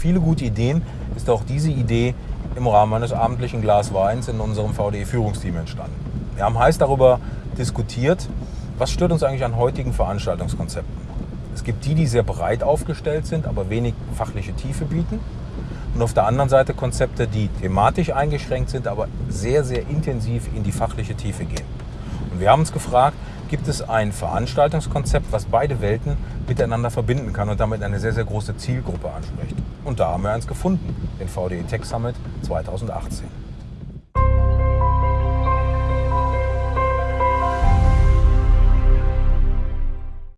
viele gute Ideen ist auch diese Idee im Rahmen eines abendlichen Glas Weins in unserem VDE-Führungsteam entstanden. Wir haben heiß darüber diskutiert, was stört uns eigentlich an heutigen Veranstaltungskonzepten. Es gibt die, die sehr breit aufgestellt sind, aber wenig fachliche Tiefe bieten. Und auf der anderen Seite Konzepte, die thematisch eingeschränkt sind, aber sehr, sehr intensiv in die fachliche Tiefe gehen. Und wir haben uns gefragt, gibt es ein Veranstaltungskonzept, was beide Welten miteinander verbinden kann und damit eine sehr, sehr große Zielgruppe anspricht. Und da haben wir eins gefunden, den VDE Tech Summit 2018.